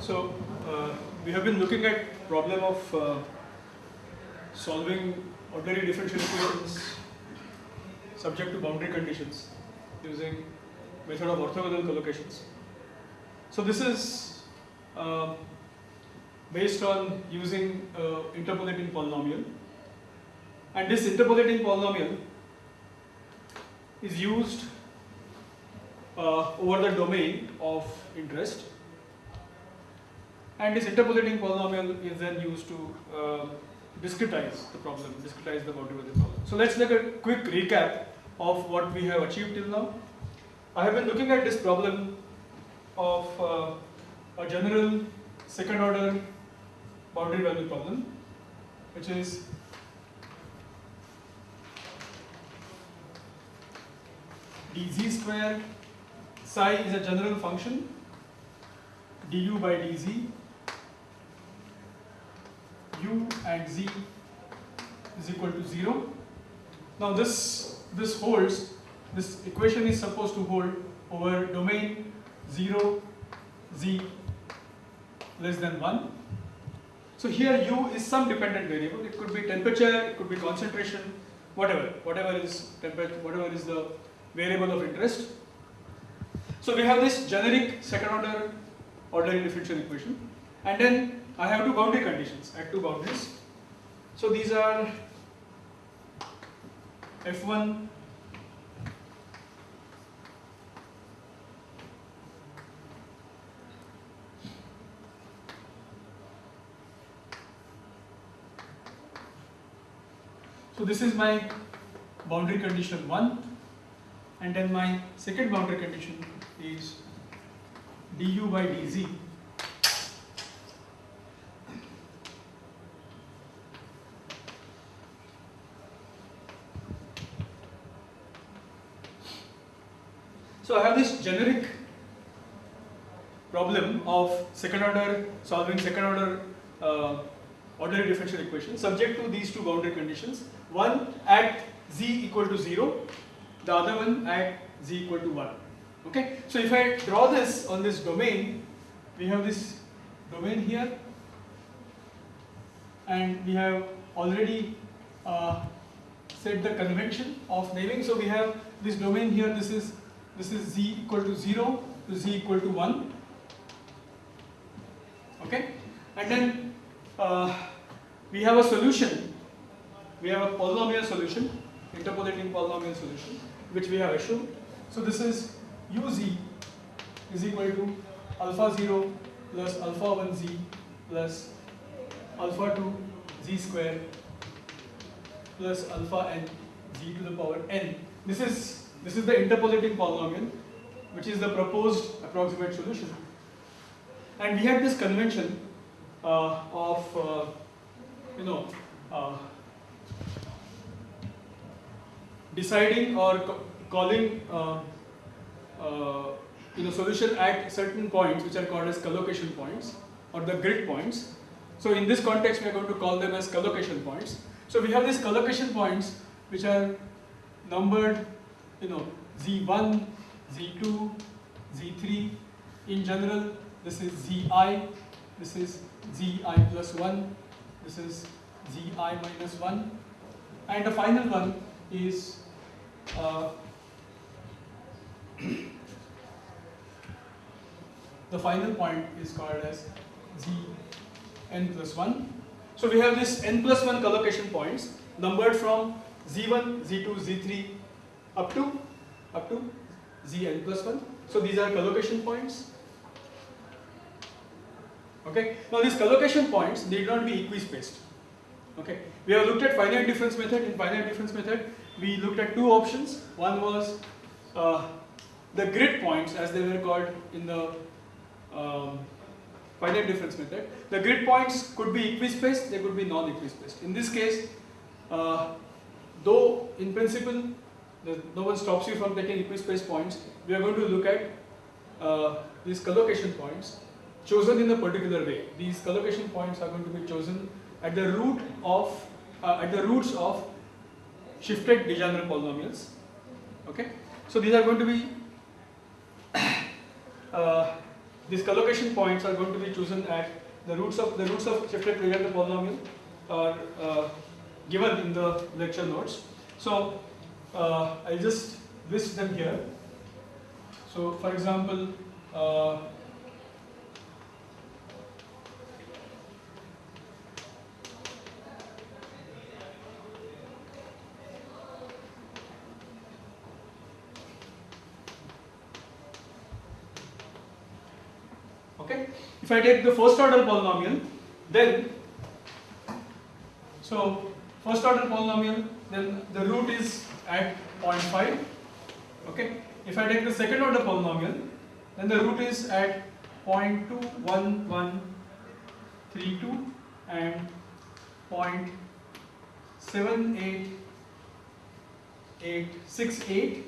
So uh, we have been looking at problem of uh, solving ordinary differential equations subject to boundary conditions using method of orthogonal collocations. So this is uh, based on using uh, interpolating polynomial and this interpolating polynomial is used uh, over the domain of interest and this interpolating polynomial is then used to uh, discretize the problem, discretize the boundary within problem. So let's at a quick recap of what we have achieved till now. I have been looking at this problem of uh, a general second order boundary value problem which is dz square psi is a general function du by dz u and z is equal to 0 now this this holds this equation is supposed to hold over domain 0 z less than 1 so here u is some dependent variable. It could be temperature it could be concentration whatever whatever is temperature whatever is the variable of interest. So we have this generic second order ordinary differential equation. And then I have two boundary conditions at two boundaries. So these are F1 So this is my boundary condition 1 and then my second boundary condition is du by dz So I have this generic problem of second order solving second order uh, ordinary differential equation subject to these two boundary conditions. One at z equal to 0 the other one at z equal to 1 okay? So if I draw this on this domain we have this domain here and we have already uh, set the convention of naming. So we have this domain here this is this is z equal to 0 to z equal to 1 okay and then uh, we have a solution. We have a polynomial solution interpolating polynomial solution which we have assumed so this is uz is equal to alpha 0 plus alpha 1 z plus alpha 2 z square plus alpha n z to the power n. This is this is the interpolating polynomial which is the proposed approximate solution. And we had this convention of, uh, you know, uh, deciding or calling uh, uh, you know, solution at certain points which are called as collocation points or the grid points. So in this context we are going to call them as collocation points. So we have these collocation points which are numbered you know Z1, Z2, Z3. In general, this is Zi, this is Zi plus 1, this is Zi minus 1, and the final one is uh, the final point is called as Z n plus 1. So we have this n plus 1 collocation points numbered from Z1, Z2, Z3 up to up to zn plus 1. So these are collocation points. Okay. Now these collocation points need not be equispaced. Okay. We have looked at finite difference method. In finite difference method, we looked at two options. One was uh, the grid points as they were called in the um, finite difference method. The grid points could be equispaced, they could be non-equispaced. In this case, uh, though in principle no one stops you from taking equispaced points. We are going to look at uh, these collocation points chosen in a particular way. These collocation points are going to be chosen at the root of uh, at the roots of shifted Legendre polynomials. Okay, so these are going to be uh, these collocation points are going to be chosen at the roots of the roots of shifted Legendre polynomial are uh, given in the lecture notes. So uh, I'll just list them here. So for example, okay? If I take the first order polynomial then so first order polynomial then the root is at 0.5 okay? If I take the second order polynomial then the root is at 0.21132 and 0.78868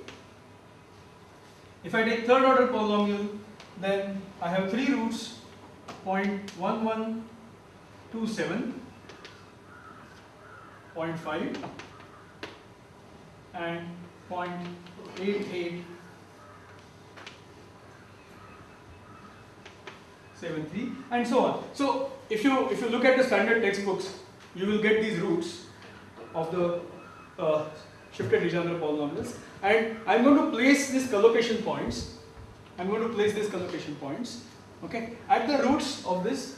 if I take third order polynomial then I have three roots. 0.1127 0.5 and 0.8873 and so on. So if you if you look at the standard textbooks, you will get these roots of the uh, shifted Legendre polynomials. And I'm going to place these collocation points I'm going to place these collocation points okay? At the roots of this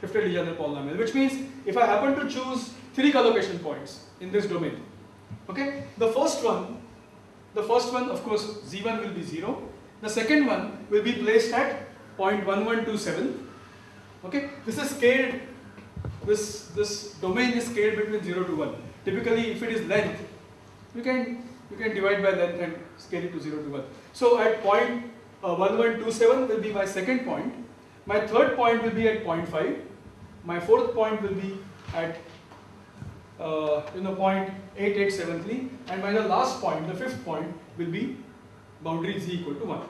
shifted Legendre polynomial which means if I happen to choose three collocation points in this domain okay? The first one the first one of course z1 will be 0 the second one will be placed at 0.1127 okay? This is scaled this this domain is scaled between 0 to 1 typically if it is length you can you can divide by length and scale it to 0 to 1 so at point uh, 1127 will be my second point. My third point will be at 0.5 my fourth point will be at uh, you know point 8873 and my last point the fifth point will be boundary z equal to 1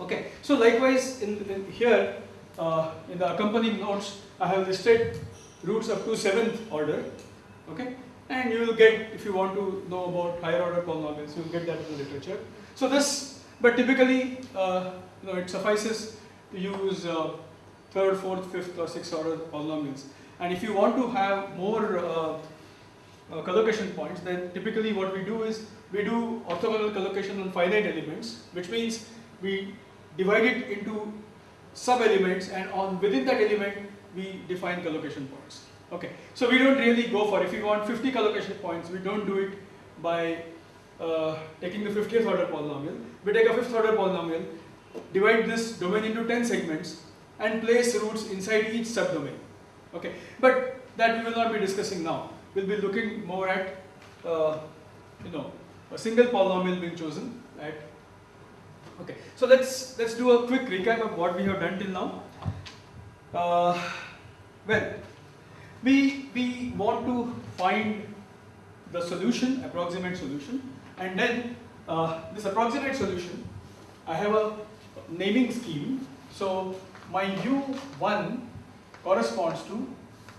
okay so likewise in, in here uh, in the accompanying notes I have listed roots up to 7th order. Okay and you will get if you want to know about higher order polynomials you will get that in the literature. So this but typically uh, you know it suffices to use uh, third fourth fifth or sixth order polynomials. And if you want to have more uh, uh, collocation points then typically what we do is we do orthogonal collocation on finite elements which means we divide it into sub elements and on within that element we define collocation points. Okay so we don't really go for if you want 50 collocation points we don't do it by uh, taking the 50th order polynomial we take a fifth order polynomial divide this domain into 10 segments and place roots inside each subdomain. Okay. But that we will not be discussing now. We'll be looking more at uh, you know a single polynomial being chosen at okay. So let's let's do a quick recap of what we have done till now. Uh, well we we want to find the solution approximate solution and then uh, this approximate solution I have a naming scheme. So my u1 corresponds to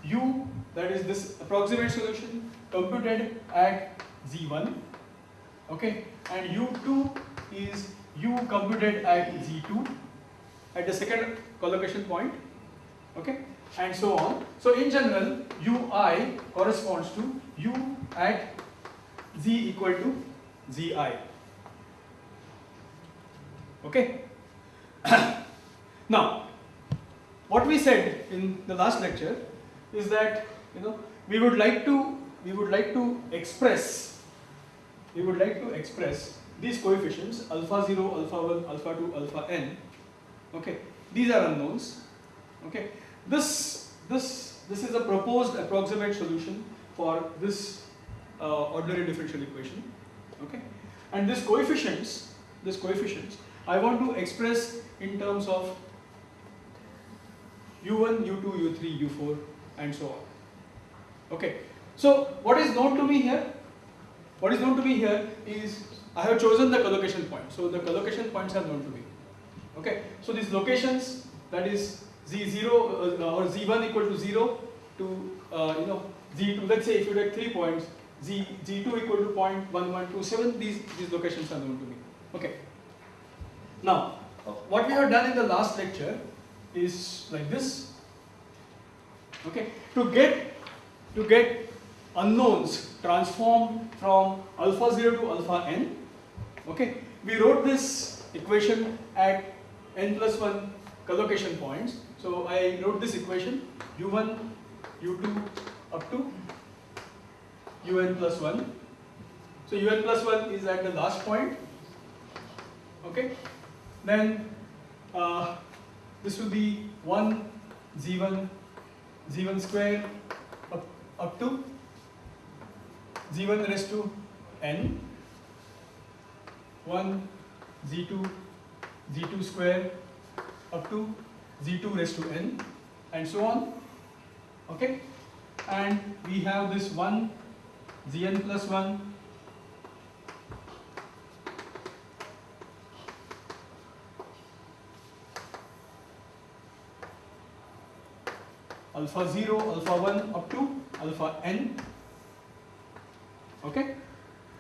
u that is this approximate solution computed at z1 okay? And u2 is u computed at z2 at the second collocation point okay? And so on. So in general ui corresponds to u at z equal to zi okay? Now what we said in the last lecture is that you know we would like to we would like to express we would like to express these coefficients alpha 0 alpha 1 alpha 2 alpha n okay? These are unknowns okay? This this this is a proposed approximate solution for this uh, ordinary differential equation okay? And these coefficients these coefficients I want to express in terms of u1 u2 u3 u4 and so on. Okay. So what is known to me here? What is known to me here is I have chosen the collocation point. So the collocation points are known to me. Okay. So these locations that is z0 uh, or z1 equal to 0 to uh, you know z2 let's say if you take three points z z2 equal to 0.1127 these these locations are known to me. Okay now what we have done in the last lecture is like this. Okay, to get to get unknowns transformed from alpha 0 to alpha n. Okay, we wrote this equation at n plus 1 collocation points. So I wrote this equation u1, u2 up to un plus 1. So un plus 1 is at the last point. Okay, then uh, this will be 1 z1 z1 square up, up to z1 raised to n 1 z2 z2 square up to z2 raised to n and so on. Okay? And we have this 1 zn plus 1 alpha 0, alpha 1 up to alpha n. Okay.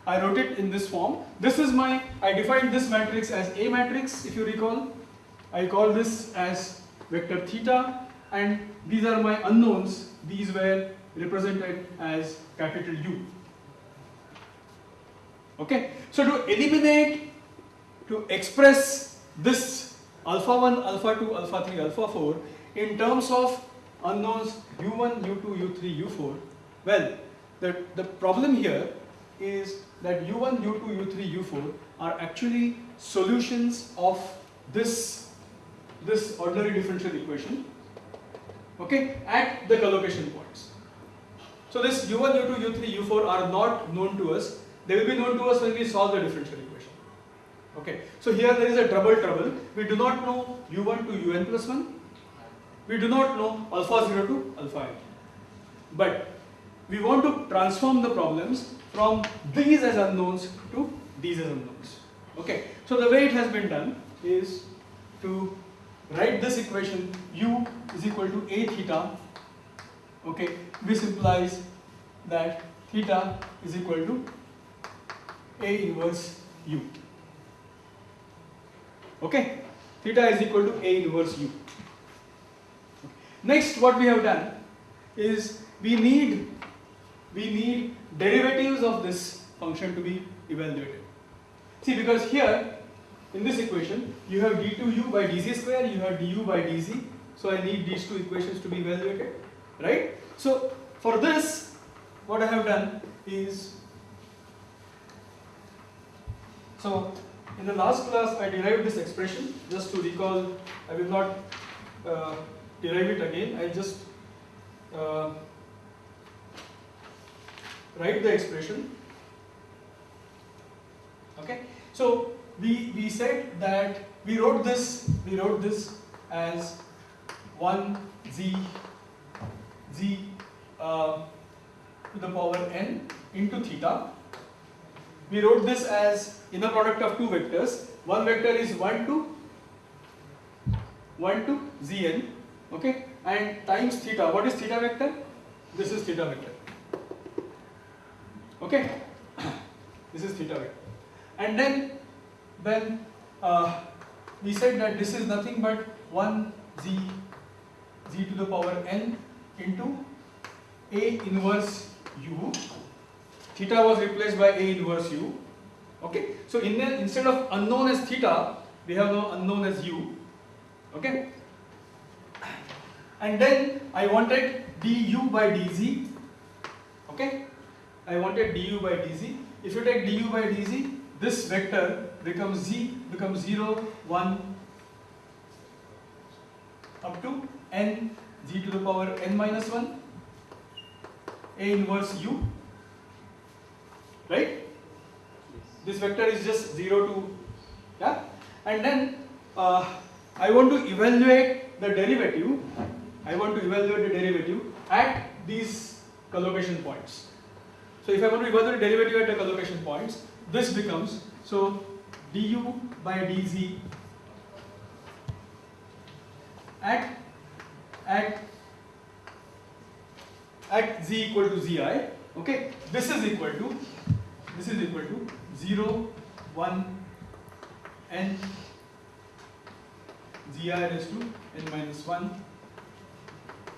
I wrote it in this form. This is my, I defined this matrix as A matrix if you recall. I call this as vector theta and these are my unknowns. These were represented as capital U. Okay. So to eliminate, to express this alpha 1, alpha 2, alpha 3, alpha 4 in terms of unknowns u1, u2, u3, u4, well, the, the problem here is that u1, u2, u3, u4 are actually solutions of this, this ordinary differential equation okay, at the collocation points. So this u1, u2, u3, u4 are not known to us. They will be known to us when we solve the differential equation. Okay. So here there is a double trouble. We do not know u1 to un plus 1 we do not know alpha 0 to alpha n. But we want to transform the problems from these as unknowns to these as unknowns. Okay, so the way it has been done is to write this equation u is equal to a theta. Okay, this implies that theta is equal to a inverse u. Okay, theta is equal to a inverse u. Next what we have done is we need we need derivatives of this function to be evaluated. See because here in this equation you have d2u by dz square, you have du by dz. So I need these two equations to be evaluated, right? So for this what I have done is so in the last class I derived this expression just to recall I will not uh, derive it again. I'll just uh, write the expression. Okay. So we we said that we wrote this we wrote this as one z z uh, to the power n into theta. We wrote this as inner product of two vectors. One vector is 1 to 1 to zn okay? And times theta. What is theta vector? This is theta vector. Okay? This is theta vector. And then when uh, we said that this is nothing but 1 z z to the power n into a inverse u. Theta was replaced by a inverse u. Okay? So in instead of unknown as theta we have now unknown as u. Okay and then I wanted du by dz okay? I wanted du by dz. If you take du by dz this vector becomes z becomes 0 1 up to n z to the power n minus 1 a inverse u right? This vector is just 0 to yeah? And then uh, I want to evaluate the derivative I want to evaluate the derivative at these collocation points. So if I want to evaluate the derivative at the collocation points, this becomes, so du by dz at, at, at z equal to zi, okay, this is equal to, this is equal to 0, 1, n zi raised to n minus 1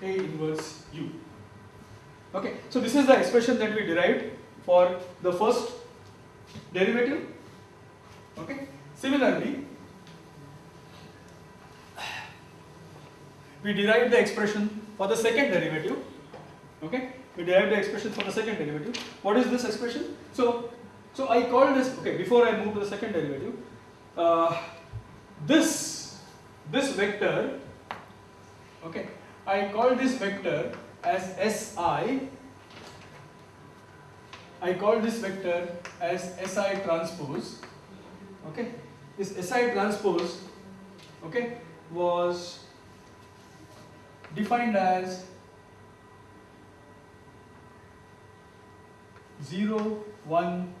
A inverse u. Okay, so this is the expression that we derived for the first derivative. Okay, similarly, we derived the expression for the second derivative. Okay, we derived the expression for the second derivative. What is this expression? So, so I call this okay. Before I move to the second derivative, uh, this this vector. Okay, I call this vector as Si. I call this vector as Si transpose. Okay, this Si transpose. Okay, was defined as 0, 1,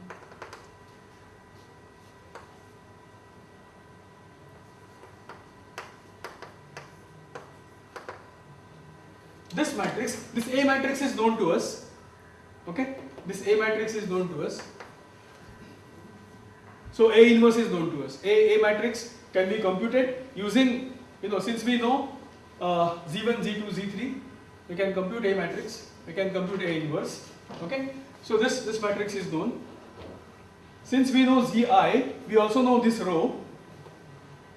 this matrix, this A matrix is known to us, okay, this A matrix is known to us. So A inverse is known to us. A, A matrix can be computed using, you know, since we know uh, Z1, Z2, Z3, we can compute A matrix, we can compute A inverse, okay. So this, this matrix is known. Since we know Zi, we also know this row,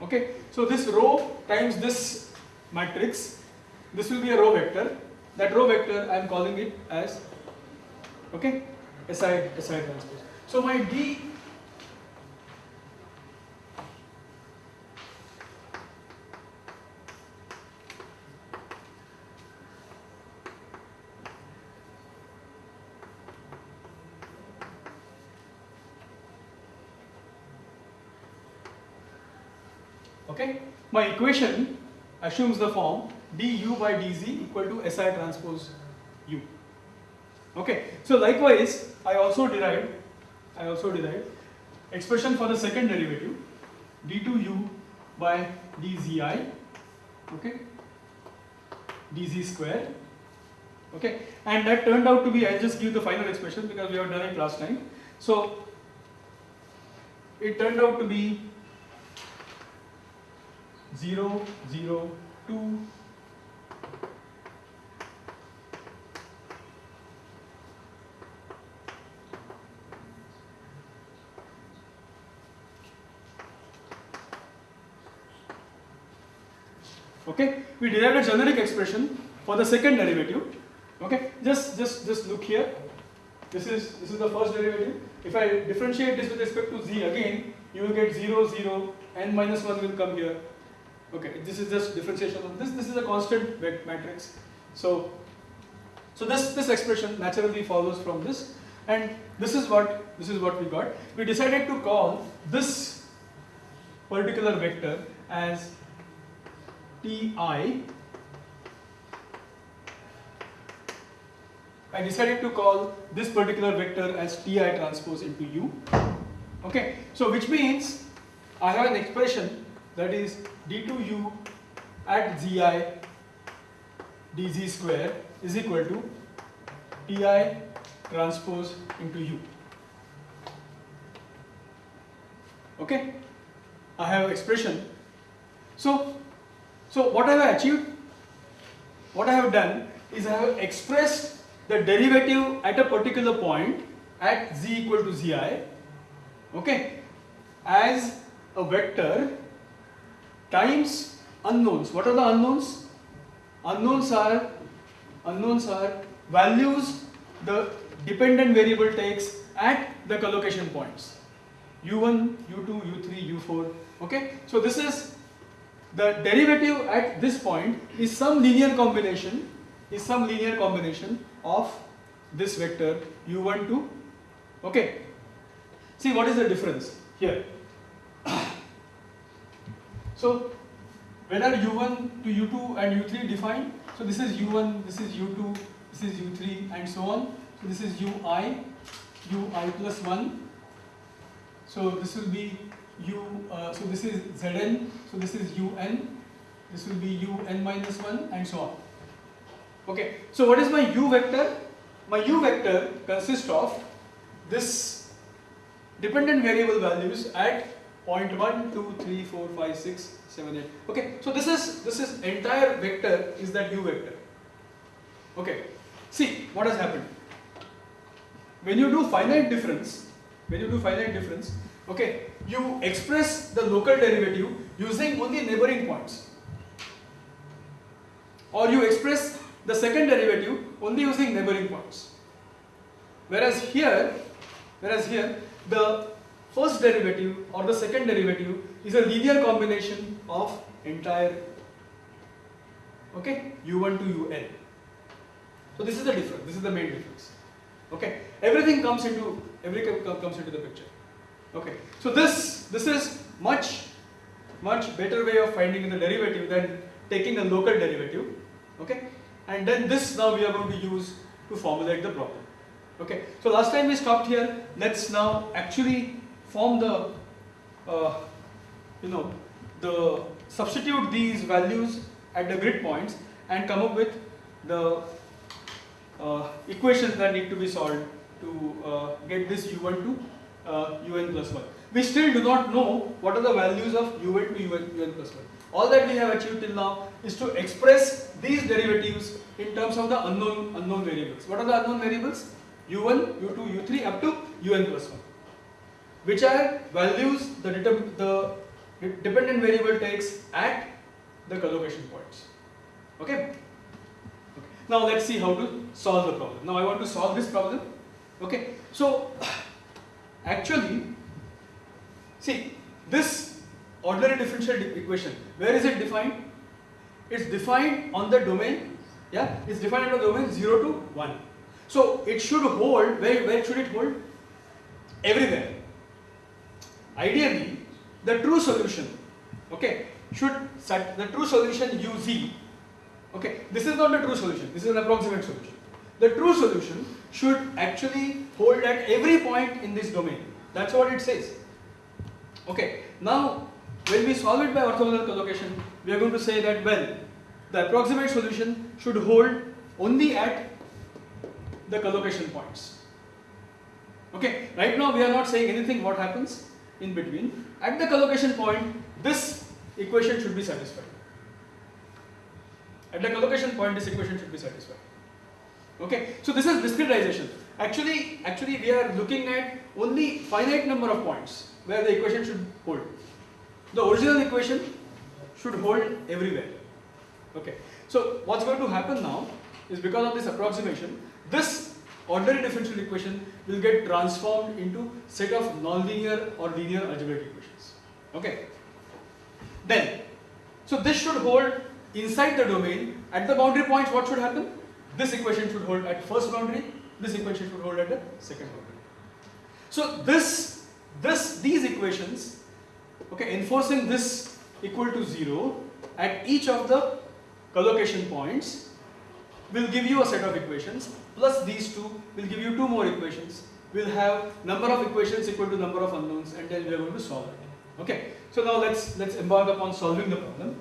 okay. So this row times this matrix, this will be a row vector. That row vector I am calling it as, okay, SI, SI transpose. So my D Okay, my equation assumes the form du by dz equal to si transpose u. Okay, so likewise, I also derived, I also derived expression for the second derivative d2u by dzi, okay, dz square, okay, and that turned out to be, I'll just give the final expression because we have done it last time. So, it turned out to be 0, 0, 2, okay? We derived a generic expression for the second derivative. Okay? Just just just look here. This is this is the first derivative. If i differentiate this with respect to z again you will get 0 0 n minus 1 will come here. Okay, this is just differentiation of this. This is a constant matrix. So, so this this expression naturally follows from this, and this is what this is what we got. We decided to call this particular vector as Ti. I decided to call this particular vector as Ti transpose into U. Okay, so which means I have an expression that is d2u at zi dz square is equal to ti transpose into u. Okay, I have expression. So, so what I have achieved? What I have done is I have expressed the derivative at a particular point at z equal to zi, okay, as a vector times unknowns. What are the unknowns? Unknowns are unknowns are values the dependent variable takes at the collocation points u1, u2, u3, u4. Okay, so this is the derivative at this point is some linear combination is some linear combination of this vector u1 to okay. See what is the difference here. So when are u1 to u2 and u3 defined, so this is u1, this is u2, this is u3 and so on. So this is ui, ui plus 1. So this will be u, uh, so this is zn, so this is un, this will be un minus 1 and so on. Okay, so what is my u vector? My u vector consists of this dependent variable values at point 1, 2, 3, 4, 5, 6, 7, 8. Okay, so this is this is entire vector is that u vector. Okay, see what has happened. When you do finite difference, when you do finite difference, okay, you express the local derivative using only neighboring points. Or you express the second derivative only using neighboring points. Whereas here, whereas here, the first derivative or the second derivative is a linear combination of entire okay u1 to un. So this is the difference. This is the main difference. Okay, everything comes into everything comes into the picture. Okay, so this this is much much better way of finding the derivative than taking a local derivative. Okay, and then this now we are going to use to formulate the problem. Okay, so last time we stopped here. Let's now actually form the uh, you know the substitute these values at the grid points and come up with the uh, equations that need to be solved to uh, get this u1 to uh, un plus 1. We still do not know what are the values of u1 to un, un plus 1. All that we have achieved till now is to express these derivatives in terms of the unknown unknown variables. What are the unknown variables? u1, u2, u3 up to un plus 1 which are values the, the dependent variable takes at the collocation points. Okay? okay? Now let's see how to solve the problem. Now I want to solve this problem. Okay? So actually, see this ordinary differential equation, where is it defined? It's defined on the domain, yeah, it's defined on the domain 0 to 1. So it should hold, where, where should it hold? Everywhere. Ideally, the true solution, okay, should set the true solution uz, okay, this is not the true solution, this is an approximate solution. The true solution should actually hold at every point in this domain. That's what it says. Okay, now when we solve it by orthogonal collocation, we are going to say that well, the approximate solution should hold only at the collocation points. Okay, right now we are not saying anything what happens in between. At the collocation point, this equation should be satisfied. At the collocation point, this equation should be satisfied. Okay, so this is discretization. Actually, actually we are looking at only finite number of points where the equation should hold. The original equation should hold everywhere. Okay, so what's going to happen now is because of this approximation, this ordinary differential equation will get transformed into set of nonlinear or linear algebraic equations. Okay. Then, so this should hold inside the domain. At the boundary points, what should happen? This equation should hold at first boundary. This equation should hold at the second boundary. So this, this, these equations, okay, enforcing this equal to zero at each of the collocation points will give you a set of equations plus these two will give you two more equations. We'll have number of equations equal to number of unknowns and then we are going to solve it. Okay. So now let's let's embark upon solving the problem.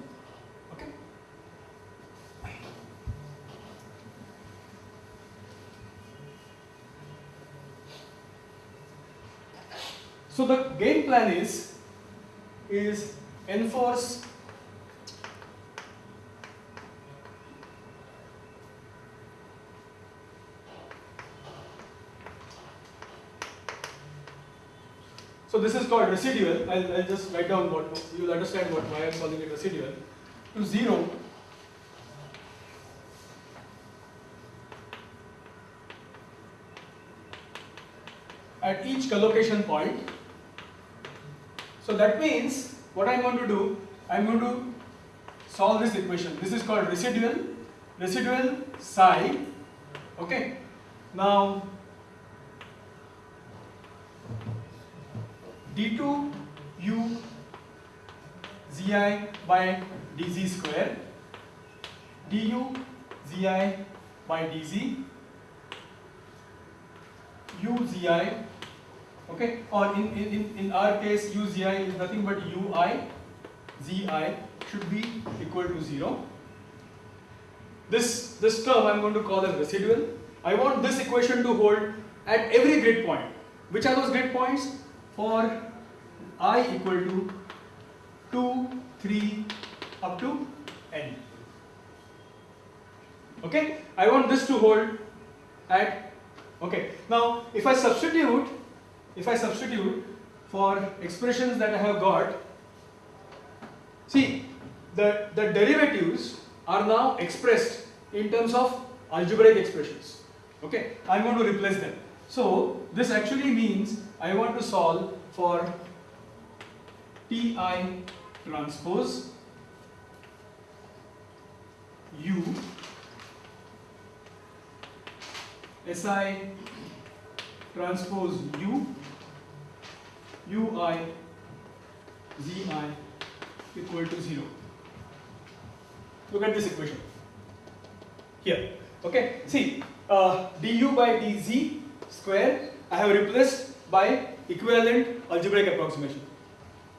So the game plan is is enforce So this is called residual. I'll, I'll just write down what you'll understand what why I'm calling it residual. To zero. At each collocation point. So that means what I'm going to do, I'm going to solve this equation. This is called residual, residual psi. Okay. Now d2 u zi by dz square du zi by dz u zi okay? Or in, in, in our case uzi is nothing but ui zi should be equal to 0 this this term i'm going to call as residual. I want this equation to hold at every grid point. Which are those grid points? For i equal to 2, 3 up to n. Okay, I want this to hold at, okay, now if I substitute, if I substitute for expressions that I have got, see the, the derivatives are now expressed in terms of algebraic expressions. Okay, I'm going to replace them. So this actually means I want to solve for Ti transpose U Si transpose U Ui Zi equal to 0. Look at this equation here. Okay, see uh, du by dz square I have replaced by equivalent algebraic approximation.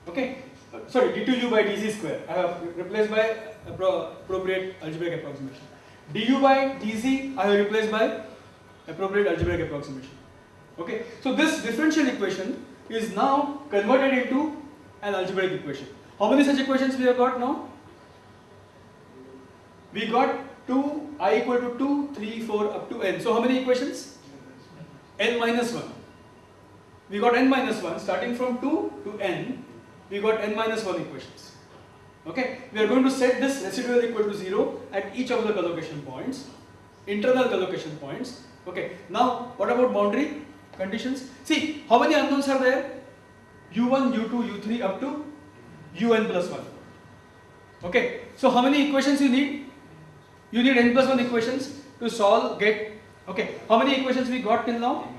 Okay, uh, sorry d2u by dz square I have replaced by appropriate algebraic approximation. du by dz I have replaced by appropriate algebraic approximation. Okay, so this differential equation is now converted into an algebraic equation. How many such equations we have got now? We got 2 i equal to 2, 3, 4 up to n. So how many equations? n minus 1. We got n minus 1 starting from 2 to n. We got n minus 1 equations. Okay, we are going to set this residual equal to 0 at each of the collocation points, internal collocation points. Okay, now what about boundary conditions? See, how many unknowns are there? u1, u2, u3 up to un plus 1. Okay, so how many equations you need? You need n plus 1 equations to solve, get, okay, how many equations we got till now?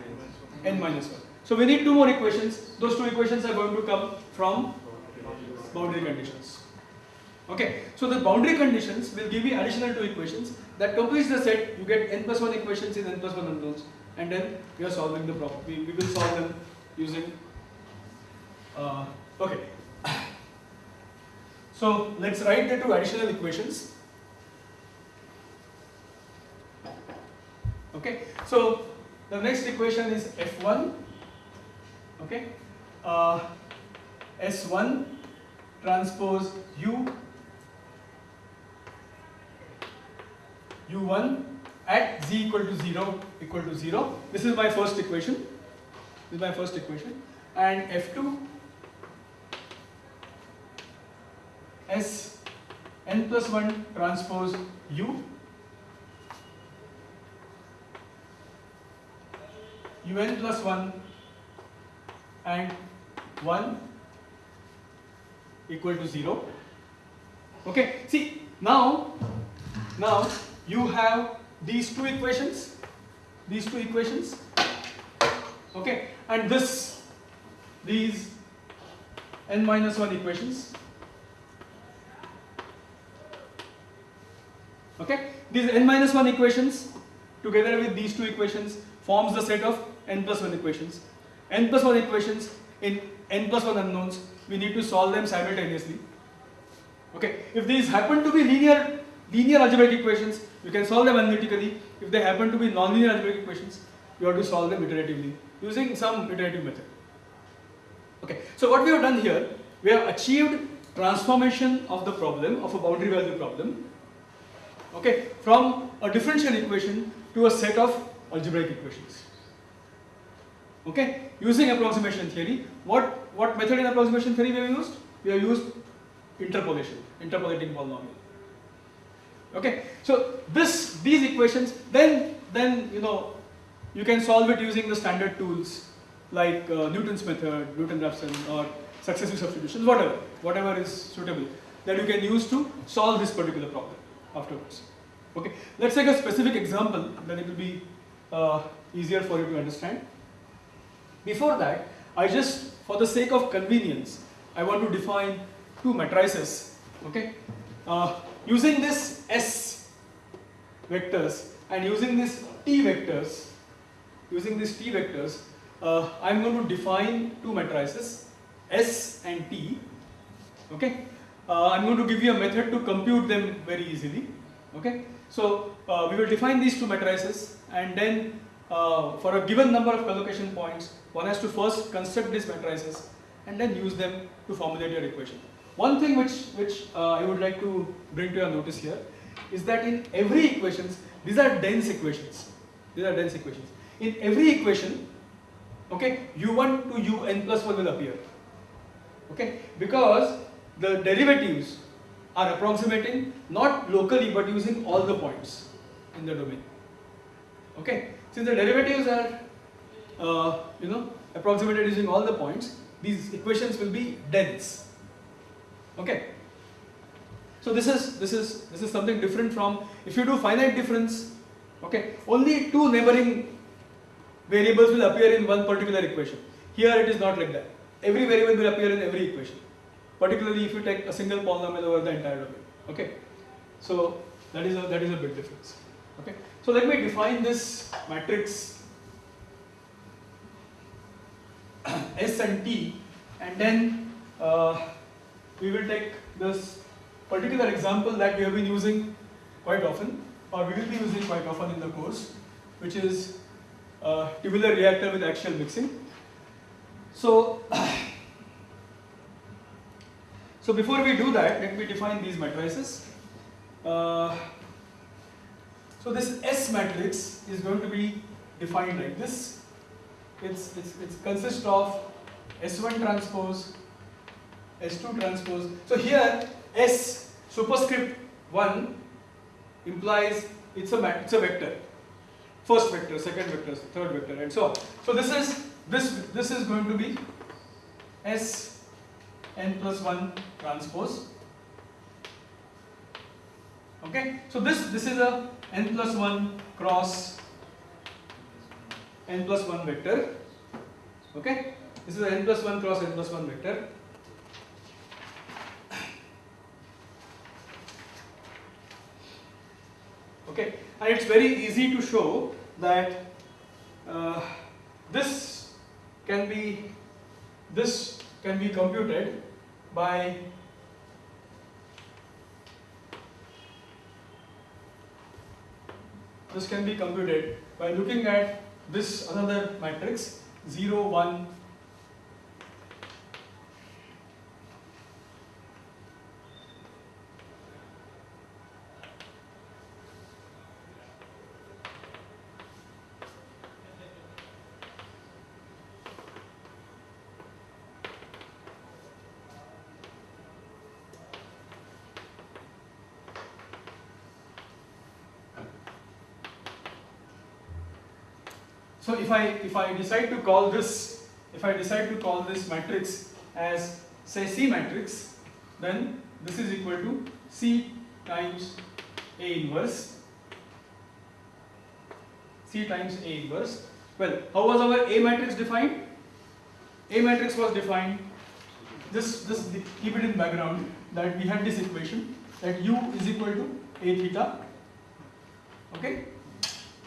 n minus 1. So we need two more equations. Those two equations are going to come from boundary conditions. Okay, so the boundary conditions will give you additional two equations that completes the set. You get n plus 1 equations in n plus 1 unknowns and then we are solving the problem. We, we will solve them using, uh, okay. So let's write the two additional equations. Okay, so the next equation is F1, okay, uh, S1 transpose U u1 at z equal to 0 equal to 0. This is my first equation. This is my first equation. And f2 s n plus 1 transpose u un plus 1 and 1 equal to 0. Okay, see now, now you have these two equations, these two equations, okay, and this, these n minus 1 equations, okay, these n minus 1 equations together with these two equations forms the set of n plus 1 equations. n plus 1 equations in n plus 1 unknowns, we need to solve them simultaneously. Okay, if these happen to be linear linear algebraic equations, you can solve them analytically. If they happen to be nonlinear algebraic equations, you have to solve them iteratively using some iterative method. Okay, so what we have done here, we have achieved transformation of the problem, of a boundary value problem, okay, from a differential equation to a set of algebraic equations. Okay, using approximation theory, what, what method in approximation theory we have used? We have used interpolation, interpolating polynomial. Okay, so this these equations then then you know you can solve it using the standard tools like uh, Newton's method, Newton-Raphson or successive substitutions, whatever, whatever is suitable that you can use to solve this particular problem afterwards. Okay, let's take a specific example, then it will be uh, easier for you to understand. Before that, I just, for the sake of convenience, I want to define two matrices. Okay, uh, using this S vectors and using this T vectors, using these T vectors, uh, I'm going to define two matrices S and T. Okay, uh, I'm going to give you a method to compute them very easily. Okay, so uh, we will define these two matrices and then uh, for a given number of collocation points, one has to first construct these matrices and then use them to formulate your equation. One thing which, which uh, I would like to bring to your notice here is that in every equations, these are dense equations. These are dense equations. In every equation, okay, u1 to un plus 1 will appear. Okay, because the derivatives are approximating not locally but using all the points in the domain. Okay, since the derivatives are, uh, you know, approximated using all the points, these equations will be dense. Okay. So this is this is this is something different from if you do finite difference. Okay, only two neighboring variables will appear in one particular equation. Here it is not like that. Every variable will appear in every equation. Particularly if you take a single polynomial over the entire domain. Okay, so that is a that is a big difference. Okay, so let me define this matrix S and T, and then uh, we will take this particular example that we have been using quite often, or we will be using quite often in the course, which is uh, tubular reactor with axial mixing. So, so before we do that, let me define these matrices. Uh, so this S matrix is going to be defined like this. It's, it's, it consists of S1 transpose, S2 transpose. So here S superscript 1 implies it's a, it's a vector. First vector, second vector, third vector and so on. So this is this this is going to be S n plus 1 transpose. Okay, so this this is a n plus 1 cross n plus 1 vector. Okay, this is a n plus 1 cross n plus 1 vector. Okay, and it's very easy to show that uh, this can be this can be computed by this can be computed by looking at this another matrix 0 1 So if I if I decide to call this if I decide to call this matrix as say C matrix, then this is equal to C times A inverse C times A inverse. Well, how was our A matrix defined? A matrix was defined. This this keep it in background that we had this equation that U is equal to A theta. Okay,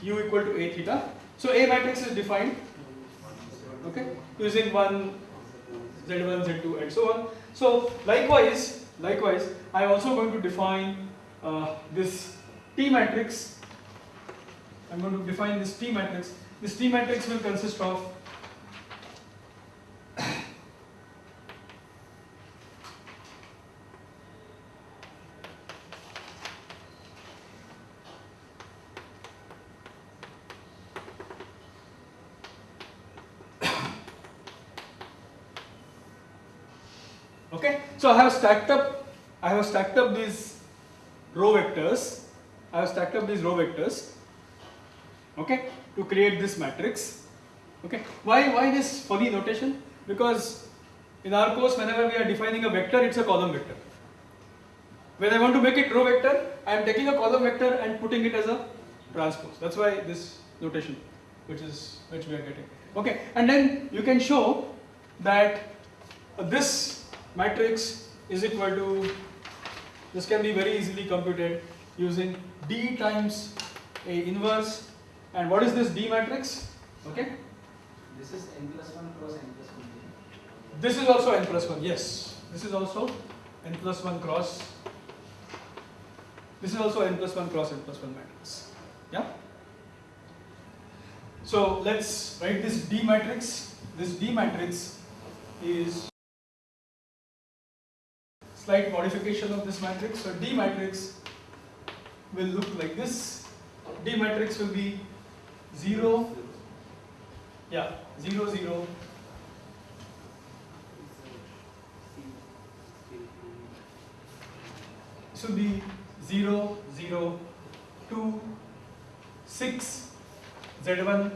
U equal to A theta so A matrix is defined okay using one Z1, Z2 and so on. So likewise, likewise I am also going to define uh, this T matrix. I am going to define this T matrix. This T matrix will consist of Okay, so I have stacked up, I have stacked up these row vectors. I have stacked up these row vectors. Okay, to create this matrix. Okay, why why this funny notation? Because in our course, whenever we are defining a vector, it's a column vector. When I want to make it row vector, I am taking a column vector and putting it as a transpose. That's why this notation, which is which we are getting. Okay, and then you can show that this matrix is equal to, this can be very easily computed using D times A inverse and what is this D matrix? Okay. This is n plus 1 cross n plus 1. This is also n plus 1, yes. This is also n plus 1 cross. This is also n plus 1 cross n plus 1 matrix. Yeah? So let's write this D matrix. This D matrix is slight modification of this matrix. So D matrix will look like this. D matrix will be 0, yeah, 0, 0, this will be 0, 0, 2, 6, Z1,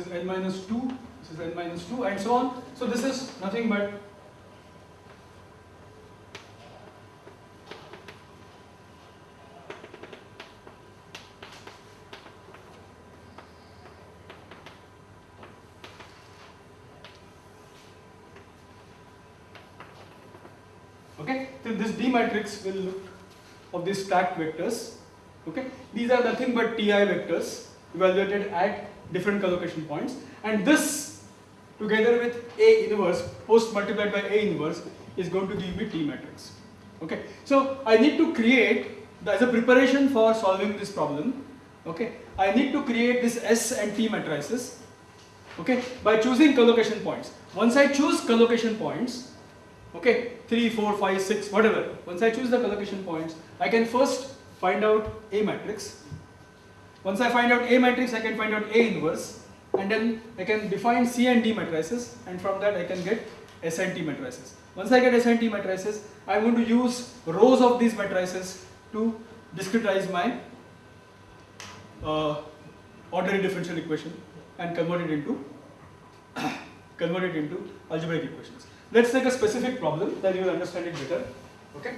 is n minus 2, this is n minus 2 and so on. So this is nothing but okay so this D matrix will look of these stacked vectors okay these are nothing but TI vectors evaluated at different collocation points. And this together with A inverse post multiplied by A inverse is going to give me T matrix. Okay? So I need to create as a preparation for solving this problem okay? I need to create this S and T matrices okay? By choosing collocation points. Once I choose collocation points okay? 3 4 5 6 whatever. Once I choose the collocation points I can first find out A matrix once I find out A matrix I can find out A inverse and then I can define C and D matrices and from that I can get S and T matrices. Once I get S and T matrices I'm going to use rows of these matrices to discretize my uh, ordinary differential equation and convert it into convert it into algebraic equations. Let's take a specific problem that you will understand it better okay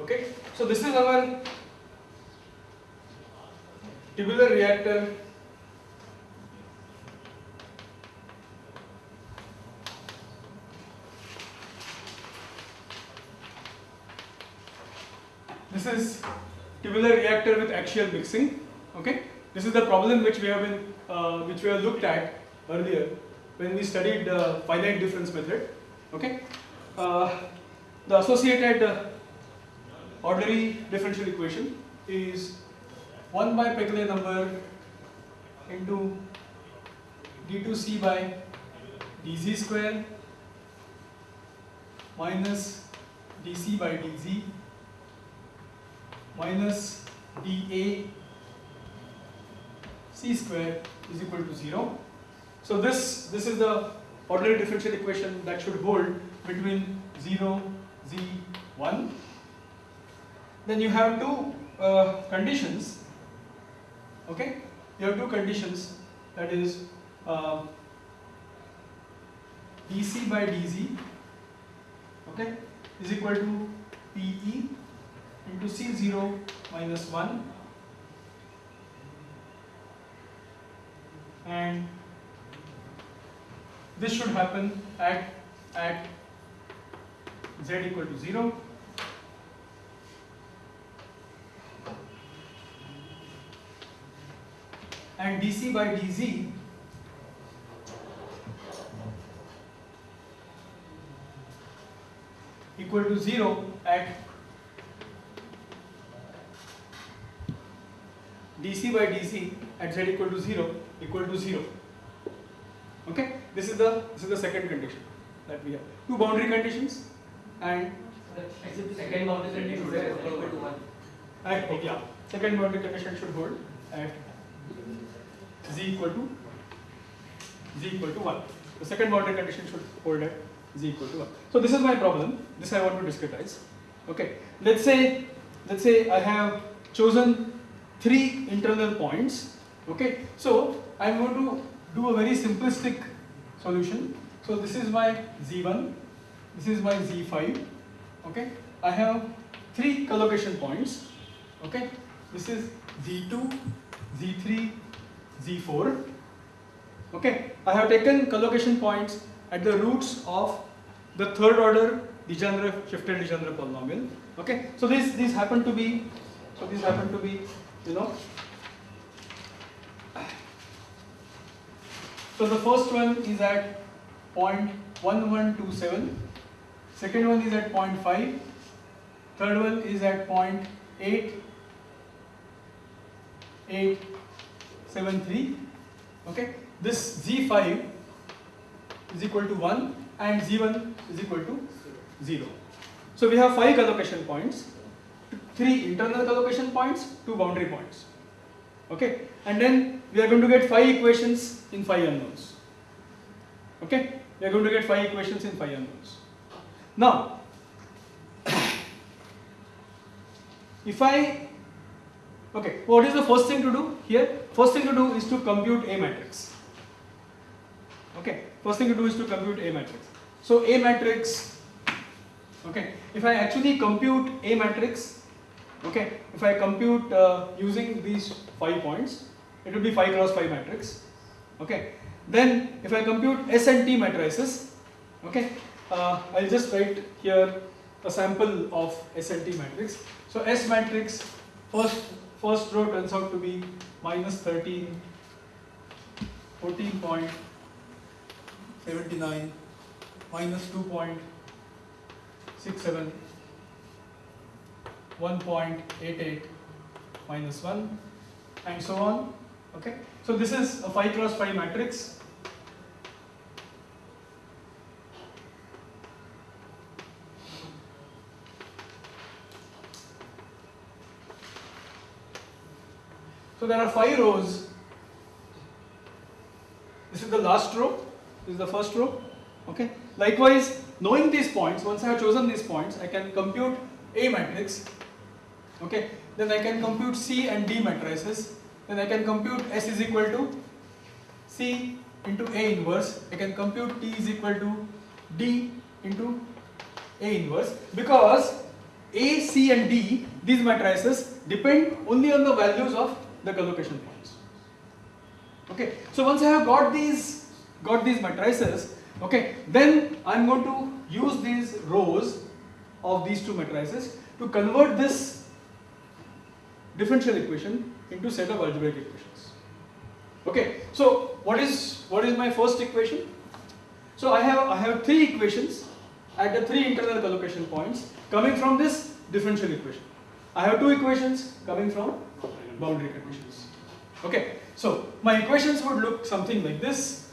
Okay, so this is our tubular reactor. This is tubular reactor with axial mixing. Okay, this is the problem which we have been, uh, which we have looked at earlier when we studied the finite difference method. Okay, uh, the associated uh, ordinary differential equation is 1 by Peclet number into d2c by dz square minus dc by dz minus dA c square is equal to 0. So this, this is the ordinary differential equation that should hold between 0, z, 1 then you have two uh, conditions okay? You have two conditions that is uh, dc by dz okay? Is equal to pe into c0 minus 1 and this should happen at at z equal to 0 and dc by dz equal to 0 at dc by dc at z equal to 0 equal to 0 okay? This is the this is the second condition that we have. Two boundary conditions and Second boundary condition is equal to one. at yeah. Second boundary condition should hold at z equal to z equal to 1 the second boundary condition should hold at z equal to 1 so this is my problem. This i want to discretize. Okay, let's say let's say I have chosen three internal points. Okay, so I'm going to do a very simplistic solution. So this is my z1, this is my z5. Okay, I have three collocation points. Okay, this is z2, z3, z4. Okay, I have taken collocation points at the roots of the third order Legendre shifted Legendre polynomial. Okay, so these these happen to be so these happen to be you know so the first one is at point 1127 second one is at point 5 third one is at point 8 873 okay? This z5 is equal to 1 and z1 is equal to 0 so we have five collocation points three internal collocation points two boundary points. Okay? And then we are going to get five equations in five unknowns. Okay? We are going to get five equations in five unknowns. Now if i okay what is the first thing to do here first thing to do is to compute a matrix. Okay first thing to do is to compute a matrix. So a matrix okay if i actually compute a matrix okay if i compute uh, using these five points it will be 5 cross 5 matrix okay. Then if i compute s and t matrices okay uh, i'll just write here a sample of s and t matrix. So s matrix first first row turns out to be minus 13 14.79 minus 2.67 1.88 minus 1 and so on okay? So this is a 5 cross 5 matrix so there are 5 rows. This is the last row. This is the first row. Okay? Likewise knowing these points once I have chosen these points I can compute a matrix. Okay? Then I can compute C and D matrices. Then I can compute S is equal to C into A inverse. I can compute T is equal to D into A inverse. Because A, C and D these matrices depend only on the values of the collocation points okay so once I have got these got these matrices okay then I'm going to use these rows of these two matrices to convert this differential equation into set of algebraic equations. Okay, so what is what is my first equation? So I have I have three equations at the three internal collocation points coming from this differential equation. I have two equations coming from boundary conditions. Okay, so my equations would look something like this.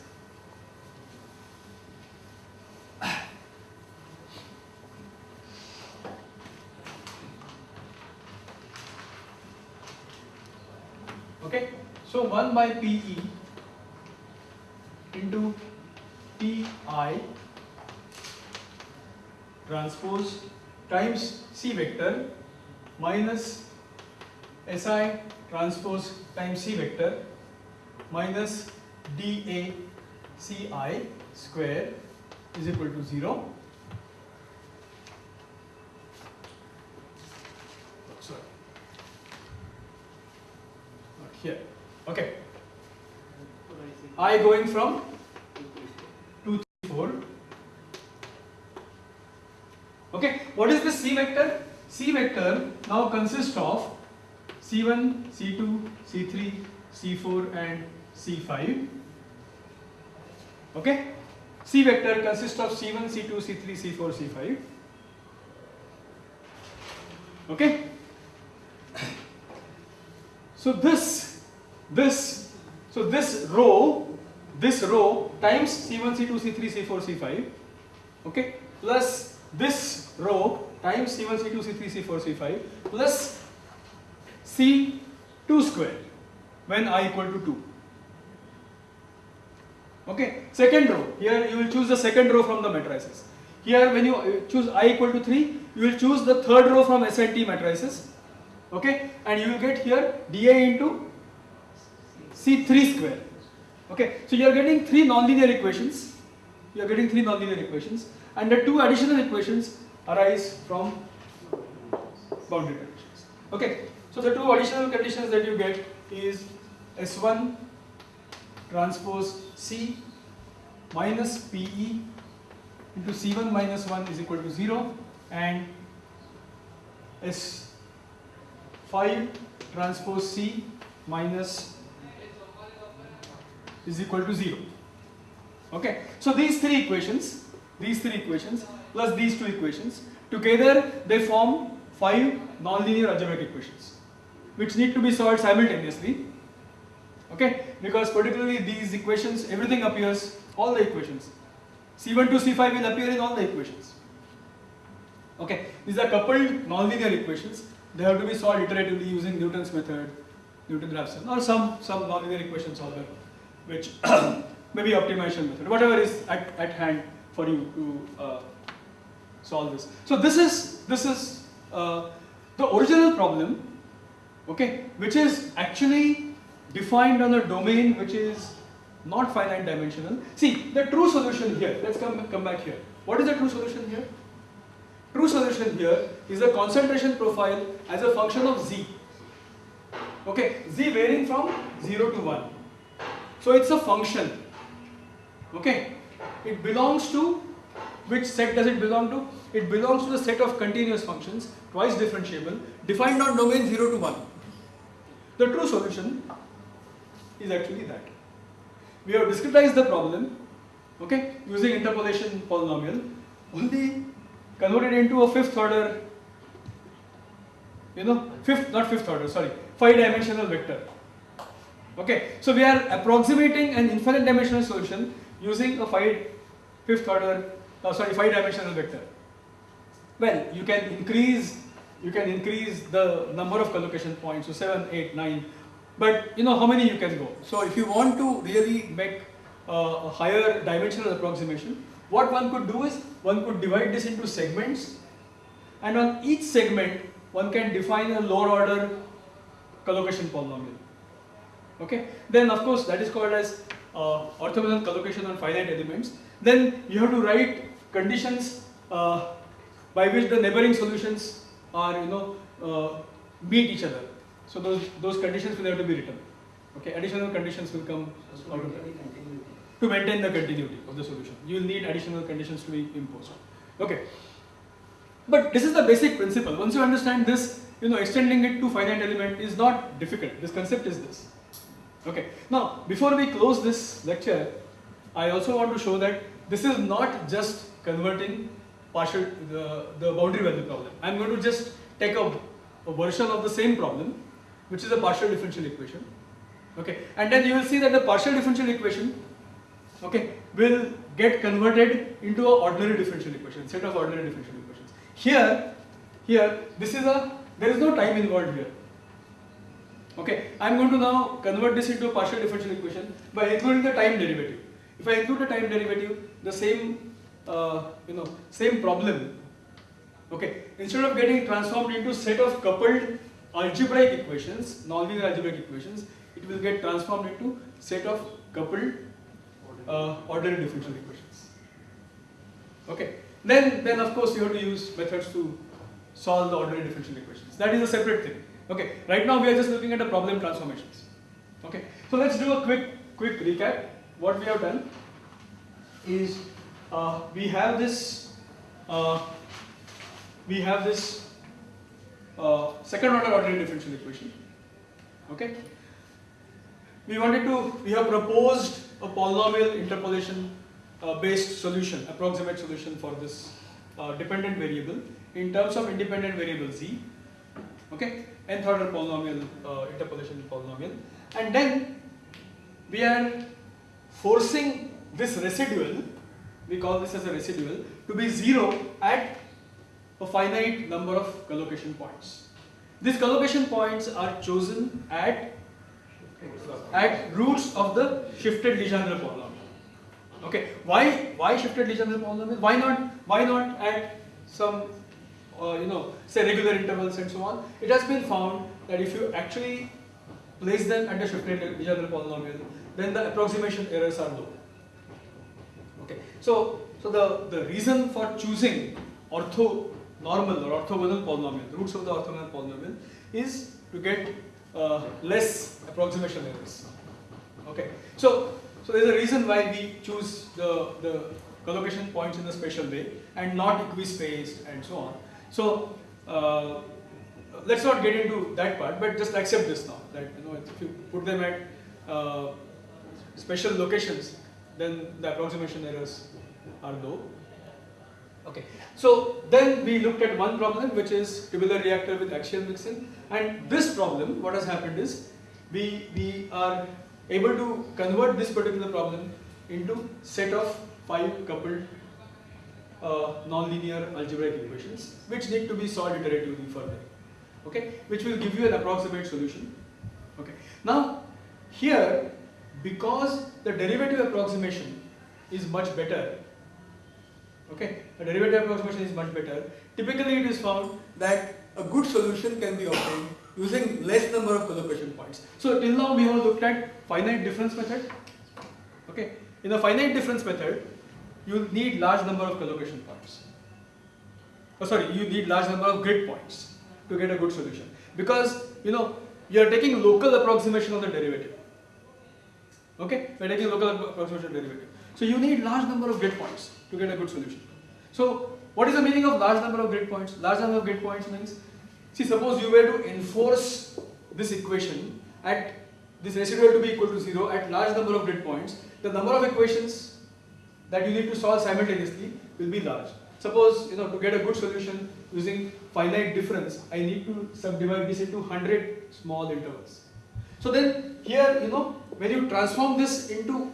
Okay, so 1 by PE into PI transpose times C vector minus SI transpose times C vector minus dA CI square is equal to 0. Sorry. Here. Okay. I going from 2, 3, 4. Okay, what is this C vector? C vector now consists of C1, C2, C3, C4 and C5. Okay, C vector consists of C1, C2, C3, C4, C5. Okay, so this, this, so this row, this row times C1, C2, C3, C4, C5. Okay, plus this row times C1, C2, C3, C4, C5 plus C2 square when i equal to 2. Okay, second row, here you will choose the second row from the matrices. here when you uh, choose i equal to 3 you will choose the third row from S and T matrices. Okay and you will get here dA into C3 square. Okay so you are getting three nonlinear equations. You are getting three nonlinear equations and the two additional equations arise from boundary conditions okay so the two additional conditions that you get is S1 transpose C minus PE into C1 minus 1 is equal to 0 and S5 transpose C minus is equal to 0. Okay, so these three equations, these three equations plus these two equations together they form five nonlinear algebraic equations which need to be solved simultaneously. Okay, because particularly these equations, everything appears, all the equations. C1 to C5 will appear in all the equations. Okay, these are coupled nonlinear equations. They have to be solved iteratively using Newton's method, Newton-Raphson, or some some nonlinear equation solver, which maybe optimization method, whatever is at, at hand for you to uh, solve this. So this is this is uh, the original problem, okay, which is actually defined on a domain which is not finite dimensional. See, the true solution here, let's come, come back here. What is the true solution here? True solution here is the concentration profile as a function of z. Okay, z varying from 0 to 1. So it's a function. Okay, it belongs to which set does it belong to? It belongs to the set of continuous functions, twice differentiable, defined on domain 0 to 1. The true solution is actually that. We have discretized the problem, okay, using interpolation polynomial, only converted into a fifth order, you know, fifth, not fifth order, sorry, five dimensional vector. Okay, so we are approximating an infinite dimensional solution using a five, fifth order, uh, sorry, five dimensional vector. Well, you can increase, you can increase the number of collocation points to so seven, eight, nine, but you know how many you can go. So if you want to really make uh, a higher dimensional approximation, what one could do is one could divide this into segments and on each segment one can define a lower order collocation polynomial. Okay, then of course that is called as uh, orthogonal collocation on finite elements. Then you have to write conditions uh, by which the neighboring solutions are you know uh, meet each other. So those those conditions will have to be written. Okay, additional conditions will come out of that to maintain the continuity of the solution. You will need additional conditions to be imposed. Okay. But this is the basic principle. Once you understand this, you know, extending it to finite element is not difficult. This concept is this. Okay. Now, before we close this lecture, I also want to show that this is not just converting partial the, the boundary value problem. I am going to just take a, a version of the same problem, which is a partial differential equation. Okay. And then you will see that the partial differential equation okay, will get converted into an ordinary differential equation, set of ordinary differential equations. Here, here, this is a, there is no time involved here. Okay, I am going to now convert this into a partial differential equation by including the time derivative. If I include the time derivative, the same, uh, you know, same problem, okay, instead of getting transformed into set of coupled algebraic equations, nonlinear algebraic equations, it will get transformed into set of coupled uh, ordinary differential equations. Okay. Then, then of course you have to use methods to solve the ordinary differential equations. That is a separate thing. Okay. Right now we are just looking at the problem transformations. Okay. So let's do a quick, quick recap. What we have done is uh, we have this, uh, we have this uh, second order ordinary differential equation. Okay. We wanted to, we have proposed a polynomial interpolation uh, based solution, approximate solution for this uh, dependent variable in terms of independent variable z, okay, nth order polynomial uh, interpolation polynomial, and then we are forcing this residual, we call this as a residual, to be zero at a finite number of collocation points. These collocation points are chosen at at roots of the shifted Legendre polynomial. Okay, why why shifted Legendre polynomial? Why not why not at some uh, you know say regular intervals and so on? It has been found that if you actually place them at the shifted Legendre polynomial, then the approximation errors are low. Okay, so so the the reason for choosing orthonormal or orthogonal polynomial, roots of the orthogonal polynomial, is to get uh, less approximation errors. Okay, so so there's a reason why we choose the, the collocation points in a special way and not equispaced and so on. So uh, let's not get into that part, but just accept this now that you know if you put them at uh, special locations, then the approximation errors are low. Okay, so then we looked at one problem which is tubular reactor with axial mixing, and this problem, what has happened is we we are able to convert this particular problem into set of five coupled uh, nonlinear algebraic equations which need to be solved iteratively further. Okay? Which will give you an approximate solution. Okay? Now here because the derivative approximation is much better okay the derivative approximation is much better typically it is found that a good solution can be obtained using less number of collocation points. So till now we have looked at finite difference method. Okay, in a finite difference method, you need large number of collocation points. Oh, sorry, you need large number of grid points to get a good solution because you know you are taking local approximation of the derivative. Okay, we are taking local approximation derivative. So you need large number of grid points to get a good solution. So what is the meaning of large number of grid points? Large number of grid points means See, suppose you were to enforce this equation at this residual to be equal to 0 at large number of grid points, the number of equations that you need to solve simultaneously will be large. Suppose, you know, to get a good solution using finite difference, I need to subdivide this into 100 small intervals. So then here, you know, when you transform this into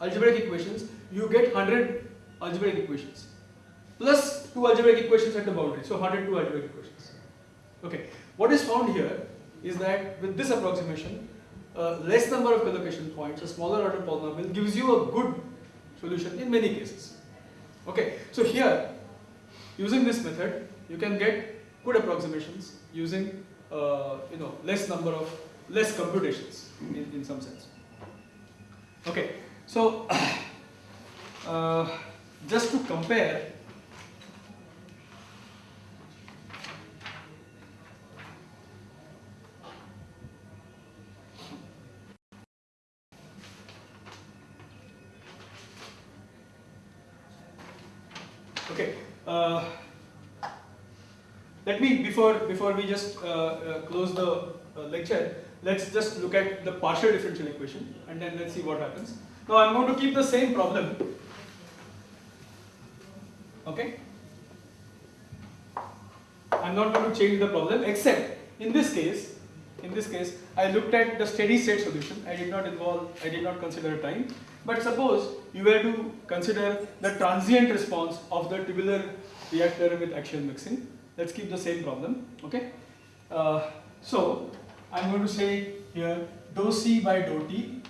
algebraic equations, you get 100 algebraic equations plus 2 algebraic equations at the boundary. So 102 algebraic equations. Okay, what is found here is that with this approximation, uh, less number of collocation points, a smaller order polynomial gives you a good solution in many cases. Okay, so here, using this method, you can get good approximations using uh, you know less number of less computations in, in some sense. Okay, so uh, just to compare Okay. Uh, let me before before we just uh, uh, close the uh, lecture, let's just look at the partial differential equation and then let's see what happens. Now I'm going to keep the same problem. Okay. I'm not going to change the problem except in this case, in this case, I looked at the steady state solution. I did not involve, I did not consider time. But suppose you were to consider the transient response of the tubular reactor with axial mixing. Let's keep the same problem, okay? Uh, so, I'm going to say here dou C by dou T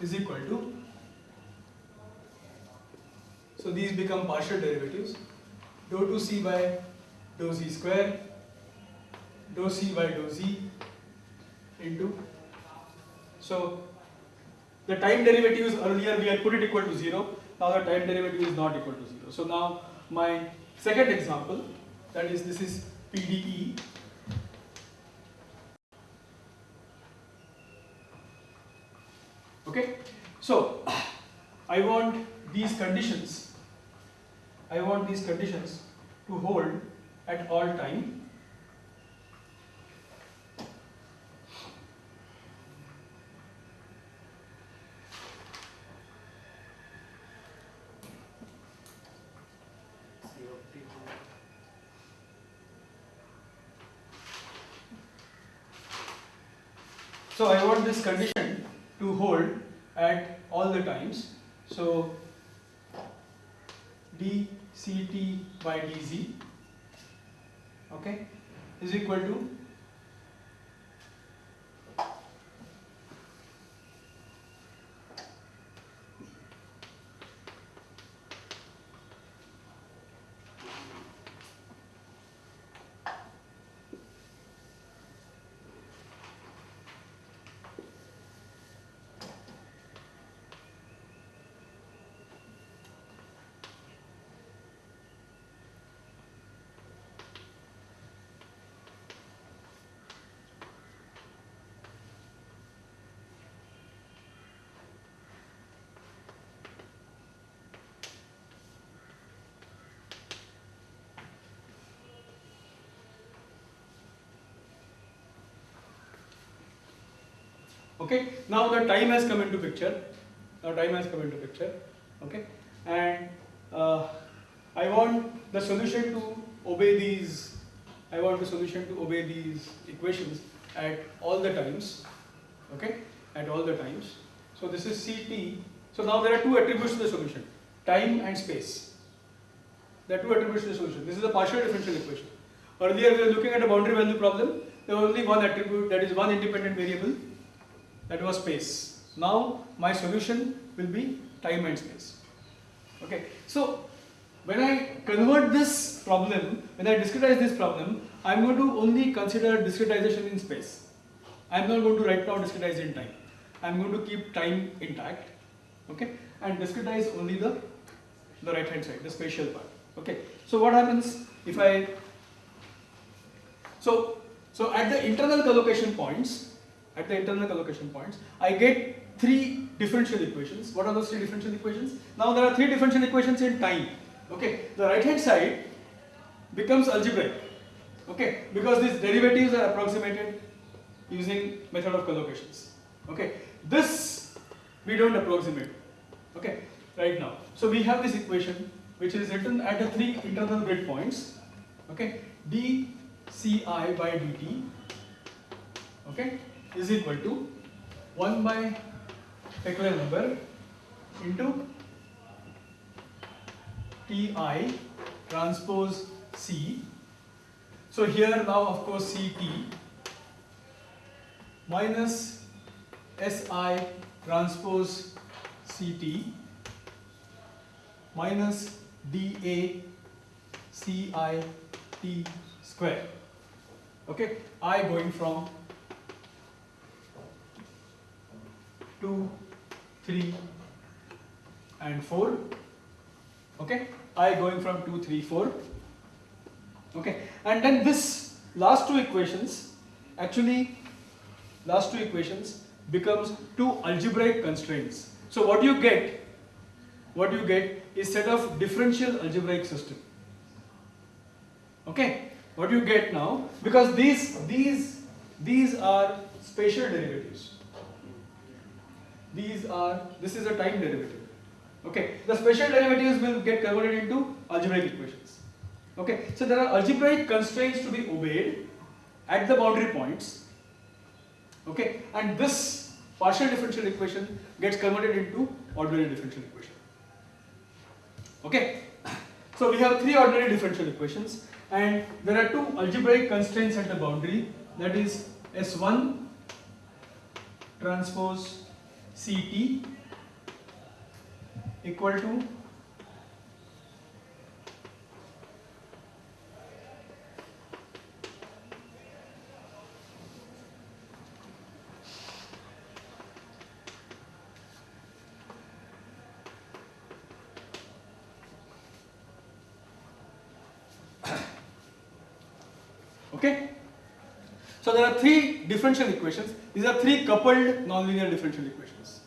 is equal to, so these become partial derivatives, dou 2C by dou Z square, dou C by dou Z into, so the time derivatives earlier we had put it equal to 0. Now the time derivative is not equal to 0. So now my second example that is this is PDE okay? So I want these conditions. I want these conditions to hold at all time. So I want this condition to hold at all the times. So dct by dz okay is equal to Okay, now the time has come into picture. Now time has come into picture. Okay, and uh, I want the solution to obey these. I want the solution to obey these equations at all the times. Okay, at all the times. So this is CT. So now there are two attributes to the solution: time and space. There are two attributes to the solution. This is a partial differential equation. Earlier we were looking at a boundary value problem. There was only one attribute, that is one independent variable, that was space. Now my solution will be time and space. Okay, so when I convert this problem, when I discretize this problem, I am going to only consider discretization in space. I am not going to right now discretize in time. I am going to keep time intact, okay, and discretize only the the right hand side, the spatial part. Okay, so what happens if I so so at the internal collocation points, at the internal collocation points, I get three differential equations. What are those three differential equations? Now there are three differential equations in time. Okay, the right hand side becomes algebraic. Okay, because these derivatives are approximated using method of collocations. Okay, this we don't approximate. Okay, right now. So we have this equation which is written at the three internal grid points. Okay, dci by dt. Okay, is equal to 1 by Peclet number into Ti transpose C. So here now of course Ct minus Si transpose Ct minus dA Cit square. Okay, I going from 2, 3 and 4. Okay, I going from 2, 3, 4. Okay, and then this last two equations actually last two equations becomes two algebraic constraints. So what you get what you get is set of differential algebraic system. Okay, what do you get now because these these these are spatial derivatives. These are this is a time derivative. Okay, the special derivatives will get converted into algebraic equations. Okay, so there are algebraic constraints to be obeyed at the boundary points. Okay, and this partial differential equation gets converted into ordinary differential equation. Okay, so we have three ordinary differential equations and there are two algebraic constraints at the boundary that is S1 transpose CT equal to Okay. So there are three differential equations. These are three coupled nonlinear differential equations.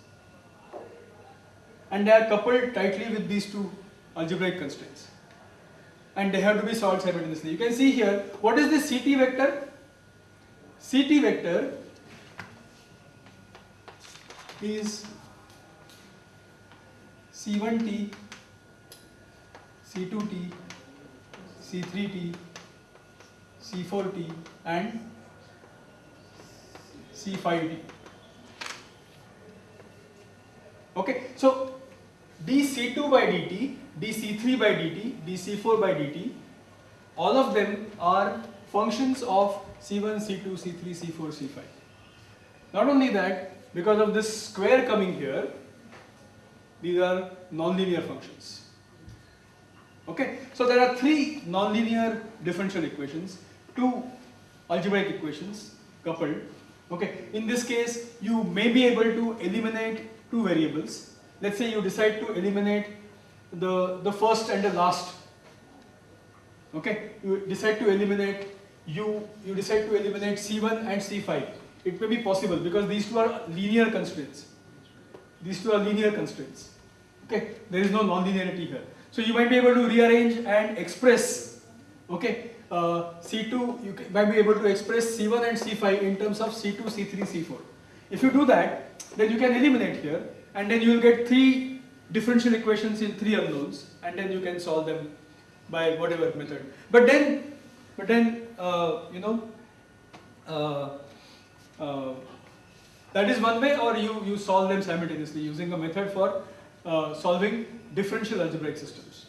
And they are coupled tightly with these two algebraic constraints. And they have to be solved simultaneously. You can see here, what is this CT vector? CT vector is C1t, C2t, C3t, C4t and C5t. Okay, so dC2 by dt, dC3 by dt, dC4 by dt, all of them are functions of C1, C2, C3, C4, C5. Not only that, because of this square coming here, these are nonlinear functions. Okay, so there are three nonlinear differential equations two algebraic equations coupled. Okay, in this case, you may be able to eliminate two variables. Let's say you decide to eliminate the, the first and the last. Okay, you decide to eliminate you you decide to eliminate C1 and C5. It may be possible because these two are linear constraints. These two are linear constraints. Okay, there is no non-linearity here. So you might be able to rearrange and express okay uh, C2, you can, might be able to express C1 and C5 in terms of C2, C3, C4. If you do that, then you can eliminate here, and then you will get three differential equations in three unknowns, and then you can solve them by whatever method. But then, but then, uh, you know, uh, uh, that is one way, or you, you solve them simultaneously using a method for uh, solving differential algebraic systems.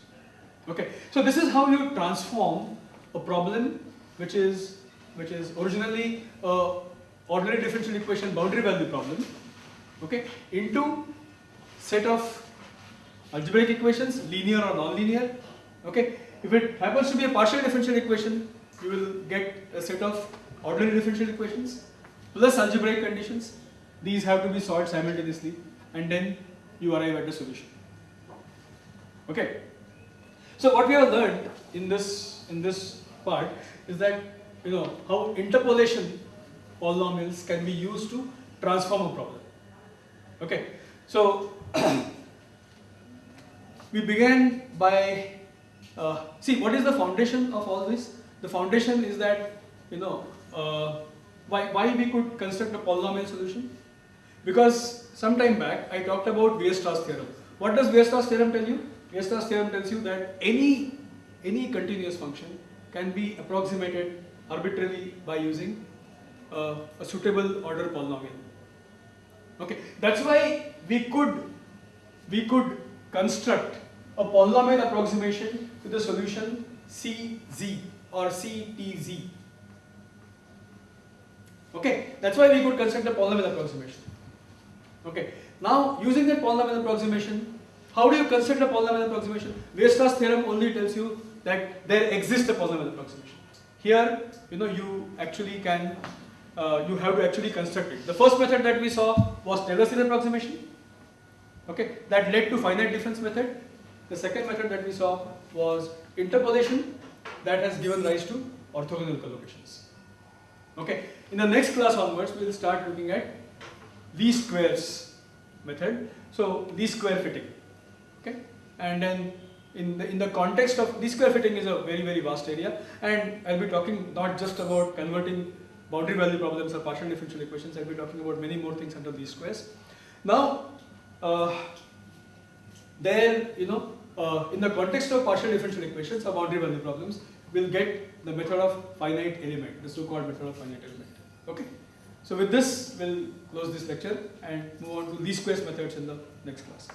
Okay, so this is how you transform a problem which is which is originally a ordinary differential equation boundary value problem, okay, into set of algebraic equations, linear or non-linear. Okay, if it happens to be a partial differential equation, you will get a set of ordinary differential equations plus algebraic conditions. These have to be solved simultaneously, and then you arrive at the solution. Okay. So what we have learned in this in this part is that you know how interpolation polynomials can be used to transform a problem. Okay. So we began by uh, see what is the foundation of all this. The foundation is that you know uh, why why we could construct a polynomial solution because some time back I talked about Weierstrass theorem. What does Weierstrass theorem tell you? Weierstrass theorem tells you that any any continuous function can be approximated arbitrarily by using uh, a suitable order polynomial. Okay, that's why we could we could construct a polynomial approximation to the solution CZ or CTZ. Okay, that's why we could construct a polynomial approximation. Okay, now using that polynomial approximation, how do you construct a polynomial approximation? Weierstrass theorem only tells you that there exists a polynomial approximation. Here, you know, you actually can, uh, you have to actually construct it. The first method that we saw was Taylor series approximation. Okay, that led to finite difference method. The second method that we saw was interpolation that has given rise to orthogonal collocations. Okay, in the next class onwards, we will start looking at least squares method. So least square fitting. Okay, and then in the in the context of least square fitting is a very very vast area, and I'll be talking not just about converting boundary value problems or partial differential equations. I'll be talking about many more things under these squares. Now, uh, there you know uh, in the context of partial differential equations or boundary value problems, we'll get the method of finite element, the so-called method of finite element. Okay. So with this, we'll close this lecture and move on to least squares methods in the next class.